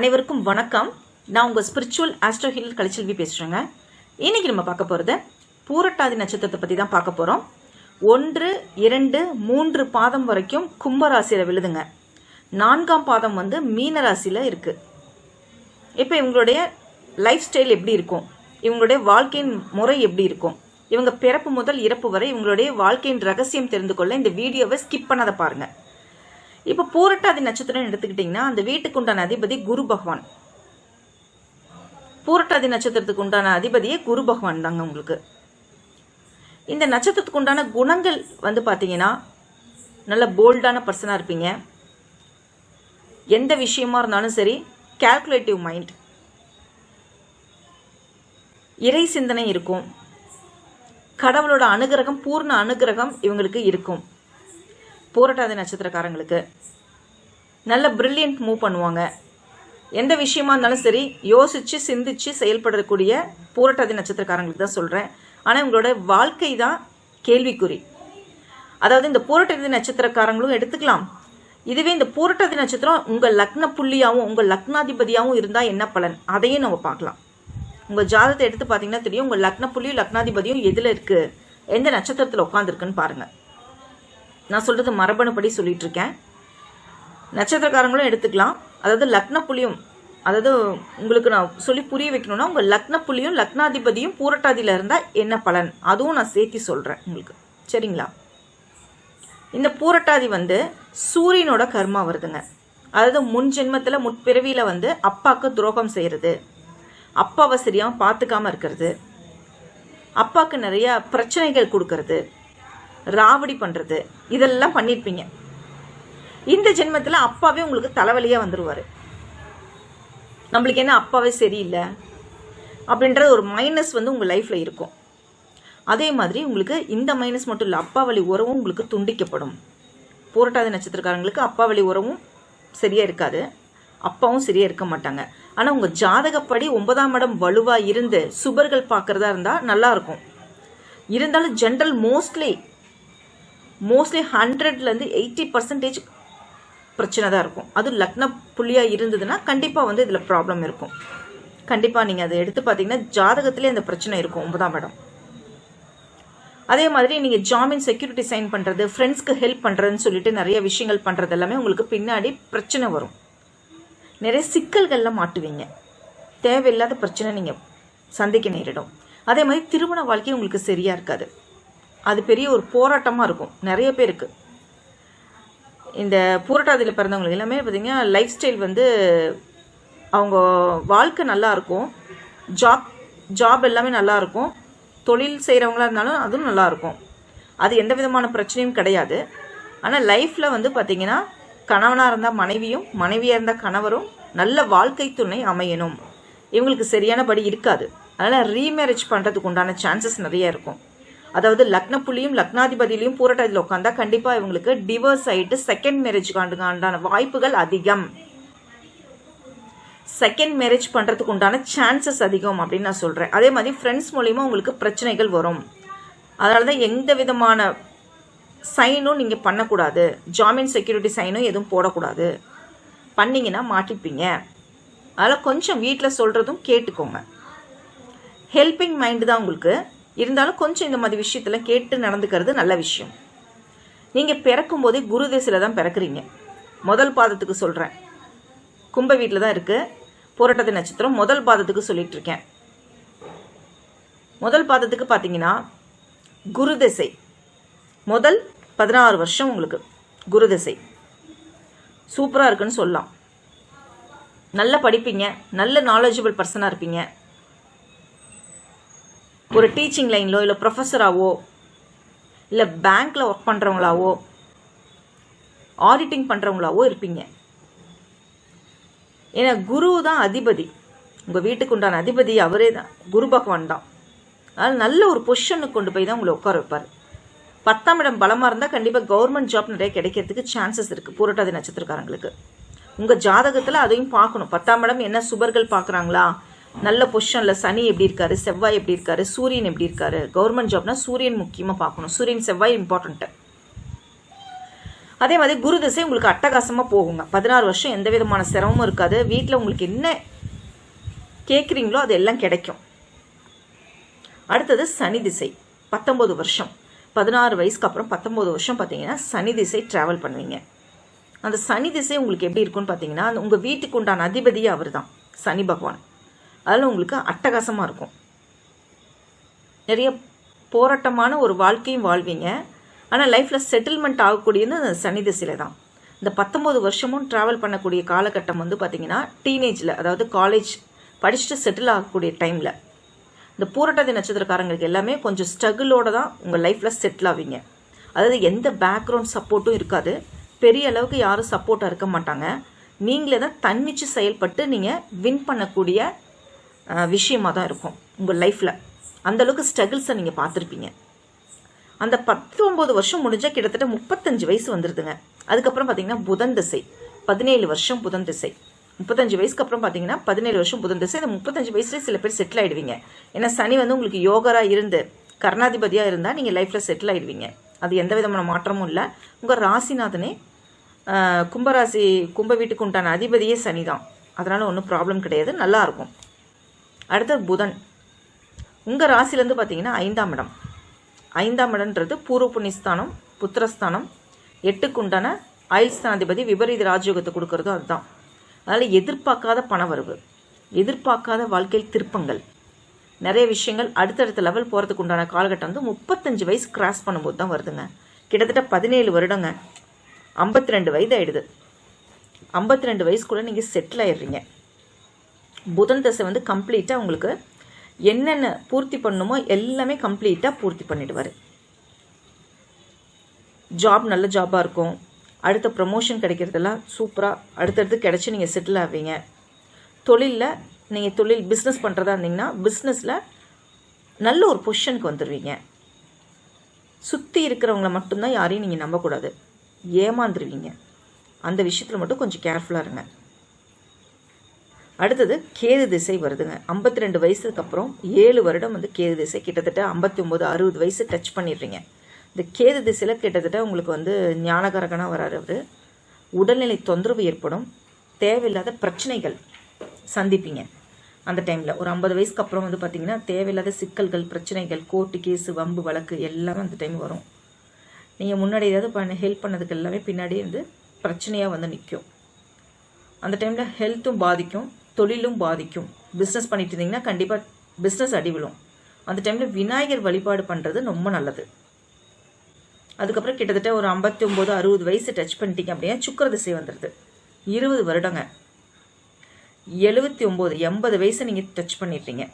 அனைவருக்கும் வணக்கம். நான் உங்கள் ஸ்பிரிச்சுவல் ஆஸ்ட்ரோ ஹில் கலைச்செல்வி பேசுகிறேங்க இன்னைக்கு நம்ம பார்க்க போகிறது பூரட்டாதி நட்சத்திரத்தை பற்றி தான் பார்க்க போகிறோம் ஒன்று இரண்டு மூன்று பாதம் வரைக்கும் கும்பராசியில் விழுதுங்க. நான்காம் பாதம் வந்து மீனராசியில் இருக்குது இப்போ இவங்களுடைய லைஃப் ஸ்டைல் எப்படி இருக்கும்? இவங்களுடைய வாழ்க்கையின் முறை எப்படி இருக்கும்? இவங்க பிறப்பு முதல் இறப்பு வரை இவங்களுடைய வாழ்க்கையின் ரகசியம் தெரிந்து கொள்ள இந்த வீடியோவை ஸ்கிப் பண்ணாத பாருங்கள் இப்போ பூரட்டாதி நட்சத்திரம் எடுத்துக்கிட்டிங்கன்னா அந்த வீட்டுக்கு உண்டான அதிபதி குரு பகவான். பூரட்டாதி நட்சத்திரத்துக்கு உண்டான அதிபதியே குரு பகவான் தாங்க உங்களுக்கு. இந்த நட்சத்திரத்துக்கு உண்டான குணங்கள் வந்து பார்த்தீங்கன்னா நல்ல போல்டான பர்சனாக இருப்பீங்க. எந்த விஷயமா இருந்தாலும் சரி கால்குலேட்டிவ் மைண்ட் இறை சிந்தனை இருக்கும். கடவுளோட அனுகிரகம் பூர்ண அனுகிரகம் இவங்களுக்கு இருக்கும். போராட்டாத நட்சத்திரக்காரங்களுக்கு. நல்ல பிரில்லியன்ட் மூவ் பண்ணுவாங்க. எந்த விஷயமா இருந்தாலும் சரி யோசிச்சு சிந்திச்சு செயல்படக்கூடிய போராட்டாதி நட்சத்திரக்காரங்களுக்கு தான் சொல்கிறேன் ஆனால் உங்களோட வாழ்க்கை தான் கேள்விக்குறி. அதாவது இந்த போராட்டாதி நட்சத்திரக்காரங்களும் எடுத்துக்கலாம். இதுவே இந்த போராட்டாதி நட்சத்திரம் உங்கள் லக்ன புள்ளியாகவும் உங்கள் லக்னாதிபதியாகவும் இருந்தால் என்ன பலன்? அதையும் நம்ம பார்க்கலாம். உங்கள் ஜாதகத்தை எடுத்து பார்த்தீங்கன்னா தெரியும் உங்கள் லக்ன புள்ளியும் லக்னாதிபதியும் எதில் இருக்குது எந்த நட்சத்திரத்தில் உட்காந்துருக்குன்னு பாருங்கள் நான் சொல்கிறது மரபணுப்படி சொல்லிட்டு இருக்கேன் நட்சத்திரக்காரங்களும் எடுத்துக்கலாம். அதாவது லக்ன புள்ளியும் அதாவது உங்களுக்கு நான் சொல்லி புரிய வைக்கணும்னா உங்கள் லக்ன புள்ளியும் லக்னாதிபதியும் பூரட்டாதியில் இருந்தால் என்ன பலன்? அதுவும் நான் சேர்த்தி சொல்கிறேன் உங்களுக்கு. சரிங்களா? இந்த பூரட்டாதி வந்து சூரியனோட கர்மா வருதுங்க. அதாவது முன் ஜென்மத்தில் முற்பிறவியில் வந்து அப்பாவுக்கு துரோகம் செய்கிறது அப்பாவை சரியாக பார்த்துக்காம இருக்கிறது. அப்பாவுக்கு நிறைய பிரச்சனைகள் கொடுக்கறது. ராவடி பண்ணுறது இதெல்லாம் பண்ணியிருப்பீங்க இந்த ஜென்மத்தில் அப்பாவே உங்களுக்கு தலைவலியாக வந்துடுவார் நம்மளுக்கு என்ன அப்பாவே சரியில்லை? அப்படின்ற ஒரு மைனஸ் வந்து உங்கள் லைஃப்பில் இருக்கும். அதே மாதிரி உங்களுக்கு இந்த மைனஸ் மட்டும் இல்லை அப்பா வழி உறவும் உங்களுக்கு துண்டிக்கப்படும். பூரட்டாதி நட்சத்திரக்காரங்களுக்கு அப்பா வழி உறவும் சரியாக இருக்காது. அப்பாவும் சரியாக இருக்க மாட்டாங்க. ஆனால் உங்கள் ஜாதகப்படி ஒன்பதாம் இடம் வலுவாக இருந்து சுபர்கள் பார்க்குறதா இருந்தால் நல்லாயிருக்கும் இருந்தாலும் ஜென்ரல் மோஸ்ட்லி மோஸ்ட்லி ஹண்ட்ரட்லேருந்து எயிட்டி பர்சன்டேஜ் பிரச்சனை தான் இருக்கும். அது லக்ன புள்ளியாக இருந்ததுன்னா கண்டிப்பாக வந்து இதில் ப்ராப்ளம் இருக்கும். கண்டிப்பாக நீங்கள் அதை எடுத்து பார்த்தீங்கன்னா ஜாதகத்திலே அந்த பிரச்சனை இருக்கும் ஒன்பதாம் இடம். அதே மாதிரி நீங்கள் ஜாமீன் செக்யூரிட்டி சைன் பண்ணுறது ஃப்ரெண்ட்ஸ்க்கு ஹெல்ப் பண்ணுறதுன்னு சொல்லிட்டு நிறைய விஷயங்கள் பண்ணுறது எல்லாமே உங்களுக்கு பின்னாடி பிரச்சனை வரும். நிறைய சிக்கல்களில் மாட்டுவீங்க. தேவையில்லாத பிரச்சனை நீங்கள் சந்திக்க நேரிடும். அதே மாதிரி திருமண வாழ்க்கை உங்களுக்கு சரியாக இருக்காது. அது பெரிய ஒரு போராட்டமாக இருக்கும். நிறைய பேருக்கு. இந்த பூரட்டாதியில் பிறந்தவங்களுக்கு எல்லாமே பார்த்தீங்கன்னா லைஃப் ஸ்டைல் வந்து அவங்க வாழ்க்கை நல்லா இருக்கும். ஜாப் ஜாப் எல்லாமே நல்லா இருக்கும். தொழில் செய்கிறவங்களா இருந்தாலும் அதுவும் நல்லாயிருக்கும் அது எந்த விதமான பிரச்சனையும் கிடையாது. ஆனால் லைஃப்பில் வந்து பார்த்திங்கன்னா கணவனாக இருந்தால் மனைவியும் மனைவியாக இருந்தால் கணவரும் நல்ல வாழ்க்கை துணை அமையணும். இவங்களுக்கு சரியானபடி இருக்காது. அதனால் ரீமேரேஜ் பண்ணுறதுக்கு உண்டான சான்சஸ் நிறைய இருக்கும். அதாவது லக்ன புள்ளியும் லக்னாதிபதியிலையும் பூரட்டாதியில் உட்காந்தா கண்டிப்பாக இவங்களுக்கு டிவோர்ஸ் ஆகிட்டு செகண்ட் மேரேஜ்க்கு உண்டான வாய்ப்புகள் அதிகம். செகண்ட் மேரேஜ் பண்ணுறதுக்கு உண்டான சான்சஸ் அதிகம் அப்படின்னு நான் சொல்கிறேன் அதே மாதிரி ஃப்ரெண்ட்ஸ் மூலிமா உங்களுக்கு பிரச்சனைகள் வரும். அதனால தான் எந்த விதமான சைனும் நீங்கள் பண்ணக்கூடாது. ஜாமீன் செக்யூரிட்டி சைனும் எதுவும் போடக்கூடாது. பண்ணிங்கன்னா மாட்டிப்பீங்க. அதனால் கொஞ்சம் வீட்டில் சொல்கிறதும் கேட்டுக்கோங்க. ஹெல்பிங் மைண்டு தான் உங்களுக்கு இருந்தாலும் கொஞ்சம் இந்த மாதிரி விஷயத்தில் கேட்டு நடந்துக்கிறது நல்ல விஷயம். நீங்கள் பிறக்கும் போதே குரு திசையில் தான் பிறக்கிறீங்க. முதல் பாதத்துக்கு சொல்கிறேன் கும்ப வீட்டில் தான் இருக்குது போராட்டத்து நட்சத்திரம் முதல் பாதத்துக்கு சொல்லிட்டு இருக்கேன். முதல் பாதத்துக்கு பார்த்தீங்கன்னா குரு திசை. முதல் பதினாறு வருஷம் உங்களுக்கு குரு திசை. சூப்பராக இருக்குன்னு சொல்லலாம். நல்லா படிப்பீங்க. நல்ல நாலேஜபிள் பர்சனாக இருப்பீங்க. ஒரு டீச்சிங் லைனிலோ இல்லை ப்ரொஃபஸராகவோ இல்லை பேங்க்கில் ஒர்க் பண்ணுறவங்களாவோ ஆடிட்டிங் பண்ணுறவங்களாவோ இருப்பீங்க. ஏன்னா குரு தான் அதிபதி. உங்கள் வீட்டுக்கு உண்டான அதிபதி அவரே தான். குரு பகவான் தான். அதனால் நல்ல ஒரு பொசிஷனுக்கு கொண்டு போய் தான் உங்களை உட்கார வைப்பார். பத்தாம் இடம் பலமாக இருந்தால் கண்டிப்பாக கவர்மெண்ட் ஜாப் நிறைய கிடைக்கிறதுக்கு சான்சஸ் இருக்குது பூரட்டாதி நட்சத்திரக்காரங்களுக்கு. உங்கள் ஜாதகத்தில் அதையும் பார்க்கணும். பத்தாம் இடம் என்ன சுபர்கள் பார்க்குறாங்களா? நல்ல பொசிஷனில் சனி எப்படி இருக்காரு செவ்வாய் எப்படி இருக்காரு சூரியன் எப்படி இருக்காரு கவர்மெண்ட் ஜாப்னா சூரியன் முக்கியமாக பார்க்கணும். சூரியன் செவ்வாய் இம்பார்ட்டண்ட்டு அதே மாதிரி குரு திசை உங்களுக்கு அட்டகாசமாக போகுங்க. பதினாறு வருஷம் எந்த விதமான சிரமமும் இருக்காது. வீட்டில் உங்களுக்கு என்ன கேட்குறீங்களோ அது எல்லாம் கிடைக்கும். அடுத்தது சனி திசை பத்தொம்பது வருஷம். பதினாறு வயசுக்கு அப்புறம் பத்தொம்பது வருஷம் பார்த்தீங்கன்னா சனி திசை ட்ராவல் பண்ணுவீங்க. அந்த சனி திசை உங்களுக்கு எப்படி இருக்கும்னு பார்த்தீங்கன்னா அந்த உங்கள் வீட்டுக்கு உண்டான அதிபதியே அவர் தான் சனி பகவான். அதில் உங்களுக்கு அட்டகாசமாக இருக்கும். நிறைய போராட்டமான ஒரு வாழ்க்கையும் வாழ்வீங்க. ஆனால் லைஃப்பில் செட்டில்மெண்ட் ஆகக்கூடியது அந்த சனி தான். இந்த பத்தொம்போது வருஷமும் ட்ராவல் பண்ணக்கூடிய காலகட்டம் வந்து பார்த்திங்கன்னா டீனேஜில் அதாவது காலேஜ் படிச்சுட்டு செட்டில் ஆகக்கூடிய டைமில் இந்த பூரட்டாதி நட்சத்திரக்காரங்களுக்கு எல்லாமே கொஞ்சம் ஸ்ட்ரகிளோடு தான் உங்கள் லைஃப்பில் செட்டில் ஆவீங்க. அதாவது எந்த பேக்ரவுண்ட் சப்போர்ட்டும் இருக்காது. பெரிய அளவுக்கு யாரும் சப்போர்ட்டாக இருக்க மாட்டாங்க. நீங்களே தான் தன்னிச்சு செயல்பட்டு நீங்கள் வின் பண்ணக்கூடிய விஷயமாக தான் இருக்கும் உங்கள் லைஃப்பில் அந்தளவுக்கு ஸ்ட்ரகிள்ஸை நீங்கள் பார்த்துருப்பீங்க. அந்த பத்தொம்போது வருஷம் முடிஞ்சால் கிட்டத்தட்ட முப்பத்தஞ்சு வயசு வந்துடுதுங்க அதுக்கப்புறம் பார்த்தீங்கன்னா புதன் திசை. பதினேழு வருஷம் புதன் திசை. முப்பத்தஞ்சு வயசுக்கு அப்புறம் பார்த்தீங்கன்னா பதினேழு வருஷம் புதன் திசை. இந்த முப்பத்தஞ்சு வயசுலேயே சில பேர் செட்டில் ஆகிடுவீங்க ஏன்னா சனி வந்து உங்களுக்கு யோகராக இருந்து கர்ணாதிபதியாக இருந்தால் நீங்கள் லைஃப்பில் செட்டில் ஆகிடுவீங்க அது எந்த விதமான மாற்றமும் இல்லை. உங்கள் ராசிநாதனே கும்பராசி கும்ப வீட்டுக்கு உண்டான அதிபதியே சனி தான் அதனால் ஒன்றும் ப்ராப்ளம் கிடையாது. நல்லாயிருக்கும் அடுத்தது புதன். உங்கள் ராசிலேருந்து பார்த்தீங்கன்னா ஐந்தாம் இடம். ஐந்தாம் இடம்ன்றது பூர்வ புண்ணியஸ்தானம் புத்திரஸ்தானம் எட்டுக்குண்டான ஆயுள்ஸ்தானாதிபதி விபரீத ராஜயோகத்தை கொடுக்கறதும் அதுதான். அதனால் எதிர்பார்க்காத பண வரவு எதிர்பார்க்காத வாழ்க்கையில் திருப்பங்கள் நிறைய விஷயங்கள் அடுத்தடுத்த லெவல் போகிறதுக்கு உண்டான காலகட்டம் வந்து முப்பத்தஞ்சு வயசு கிராஸ் பண்ணும்போது தான் வருதுங்க. கிட்டத்தட்ட பதினேழு வருடங்க. ஐம்பத்தி ரெண்டு வயது ஆயிடுது. ஐம்பத்தி ரெண்டு வயசுக்குள்ளே நீங்கள் செட்டில் ஆயிடுறீங்க. புதன் தசை வந்து கம்ப்ளீட்டாக உங்களுக்கு என்னென்ன பூர்த்தி பண்ணுமோ எல்லாமே கம்ப்ளீட்டாக பூர்த்தி பண்ணிடுவார். ஜாப் நல்ல ஜாபாக இருக்கும். அடுத்த ப்ரமோஷன் கிடைக்கிறதெல்லாம் சூப்பராக அடுத்தடுத்து கிடச்சி நீங்கள் செட்டில் ஆவீங்க. தொழிலில் நீங்கள் தொழில் பிஸ்னஸ் பண்ணுறதா இருந்தீங்கன்னா பிஸ்னஸில் நல்ல ஒரு பொசிஷனுக்கு வந்துடுவீங்க சுற்றி இருக்கிறவங்கள மட்டும்தான் யாரையும் நீங்கள் நம்பக்கூடாது. ஏமாந்துருவீங்க. அந்த விஷயத்தில் மட்டும் கொஞ்சம் கேர்ஃபுல்லாக இருங்க. அடுத்தது கேது திசை வருதுங்க. ஐம்பத்தி ரெண்டு வயசுக்கு அப்புறம் ஏழு வருடம் வந்து கேது திசை கிட்டத்தட்ட ஐம்பத்தி ஒம்பது அறுபது வயசு டச் பண்ணிடுறீங்க. இந்த கேது திசையில் கிட்டத்தட்ட உங்களுக்கு வந்து ஞானகரகனாக வராரு அவர். உடல்நிலை தொந்தரவு ஏற்படும். தேவையில்லாத பிரச்சனைகள் சந்திப்பீங்க. அந்த டைமில் ஒரு ஐம்பது வயசுக்கு அப்புறம் வந்து பார்த்திங்கன்னா தேவையில்லாத சிக்கல்கள் பிரச்சனைகள் கோர்ட்டு கேஸு வம்பு வழக்கு எல்லாமே அந்த டைம் வரும். நீங்கள் முன்னாடி ஏதாவது பண்ண ஹெல்ப் பண்ணதுக்கு எல்லாமே பின்னாடி வந்து பிரச்சனையாக வந்து நிற்கும் அந்த டைமில் ஹெல்த்தும் பாதிக்கும். தொழிலும் பாதிக்கும். பிஸ்னஸ் பண்ணிட்டு இருந்தீங்கன்னா கண்டிப்பாக பிஸ்னஸ் அடிவிடும் அந்த டைமில் விநாயகர் வழிபாடு பண்ணுறது ரொம்ப நல்லது. அதுக்கப்புறம் கிட்டத்தட்ட ஒரு ஐம்பத்தி ஒம்பது அறுபது வயசு டச் பண்ணிட்டீங்க அப்படின்னா சுக்கர திசை வந்துடுது இருபது வருடங்க. எழுபத்தி ஒம்பது எண்பது வயசை நீங்கள் டச் பண்ணிட்டீங்க.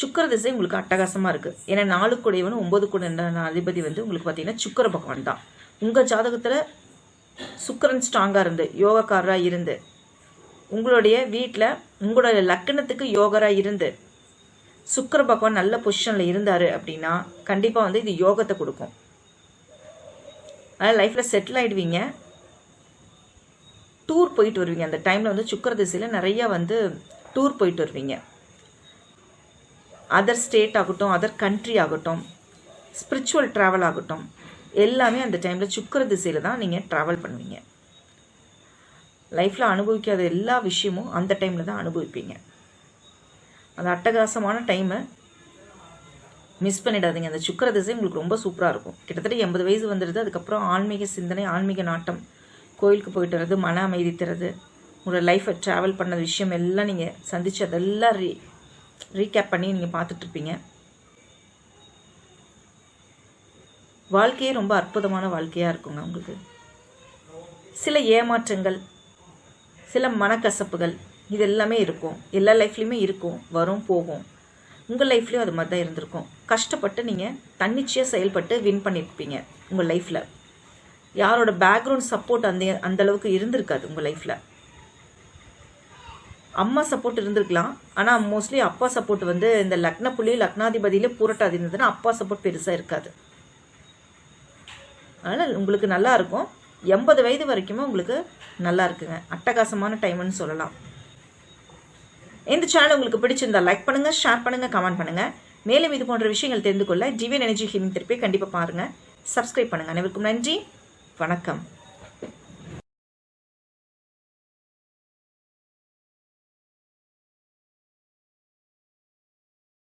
சுக்கர திசை உங்களுக்கு அட்டகாசமாக இருக்குது ஏன்னா நாலு குடையவன் ஒம்பது குடையான அதிபதி வந்து உங்களுக்கு பார்த்தீங்கன்னா சுக்கர பகவான் தான். உங்கள் ஜாதகத்தில் சுக்கரன் ஸ்ட்ராங்காக இருந்து யோகக்காரராக இருந்து உங்களுடைய வீட்டில் உங்களுடைய லக்கணத்துக்கு யோகராக இருந்து சுக்கர பகவான் நல்ல பொசிஷனில் இருந்தார் அப்படின்னா கண்டிப்பாக வந்து இது யோகத்தை கொடுக்கும். அதனால் லைஃப்பில் செட்டில் ஆகிடுவீங்க டூர் போயிட்டு வருவீங்க. அந்த டைமில் வந்து சுக்கர திசையில் நிறையா வந்து டூர் போயிட்டு வருவீங்க. அதர் ஸ்டேட் ஆகட்டும் அதர் கண்ட்ரி ஆகட்டும் ஸ்பிரிச்சுவல் ட்ராவல் ஆகட்டும் எல்லாமே அந்த டைமில் சுக்கர திசையில் தான் நீங்கள் ட்ராவல் பண்ணுவீங்க. லைஃப்பில் அனுபவிக்காத எல்லா விஷயமும் அந்த டைமில் தான் அனுபவிப்பீங்க. அந்த அட்டகாசமான டைமை மிஸ் பண்ணிடாதீங்க. அந்த சுக்கர திசை உங்களுக்கு ரொம்ப சூப்பராக இருக்கும். கிட்டத்தட்ட எண்பது வயசு வந்துடுது. அதுக்கப்புறம் ஆன்மீக சிந்தனை ஆன்மீக நாட்டம் கோயிலுக்கு போயிட்டு வர்றது மன அமைதி தரது உங்களோட லைஃப்பை ட்ராவல் பண்ண விஷயம் எல்லாம் நீங்கள் சந்தித்து அதெல்லாம் ரீ ரீகேப் பண்ணி நீங்கள் பார்த்துட்ருப்பீங்க வாழ்க்கையே ரொம்ப அற்புதமான வாழ்க்கையாக இருக்குங்க உங்களுக்கு. சில ஏமாற்றங்கள் சில மனக்கசப்புகள் இது எல்லாமே இருக்கும். எல்லா லைஃப்லேயுமே இருக்கும். வரும் போகும். உங்கள் லைஃப்லேயும் அது மாதிரி தான் இருந்திருக்கும். கஷ்டப்பட்டு நீங்கள் தன்னிச்சையாக செயல்பட்டு வின் பண்ணியிருப்பீங்க உங்கள் லைஃப்பில் யாரோட பேக்ரவுண்ட் சப்போர்ட் அந்த அந்தளவுக்கு இருந்திருக்காது உங்கள் லைஃப்பில் அம்மா சப்போர்ட் இருந்திருக்கலாம். ஆனால் மோஸ்ட்லி அப்பா சப்போர்ட் வந்து இந்த லக்ன புள்ளி லக்னாதிபதியிலே பூரட்டாதி இருந்ததுன்னா அப்பா சப்போர்ட் பெருசாக இருக்காது. அதனால் உங்களுக்கு நல்லா இருக்கும். எண்பது வயது வரைக்குமே உங்களுக்கு நல்லா இருக்குங்க. அட்டகாசமான டைம்னு சொல்லலாம். இந்த சேனல் உங்களுக்கு பிடிச்சிருந்தா லைக் பண்ணுங்கள் ஷேர் பண்ணுங்கள் கமெண்ட் பண்ணுங்கள் மேலும் இது போன்ற விஷயங்கள் தெரிந்து கொள்ள டிவியன் எனர்ஜி ஹீலிங் திருப்பி கண்டிப்பாக பாருங்கள் சப்ஸ்கிரைப் பண்ணுங்கள் அனைவருக்கும் நன்றி. வணக்கம்.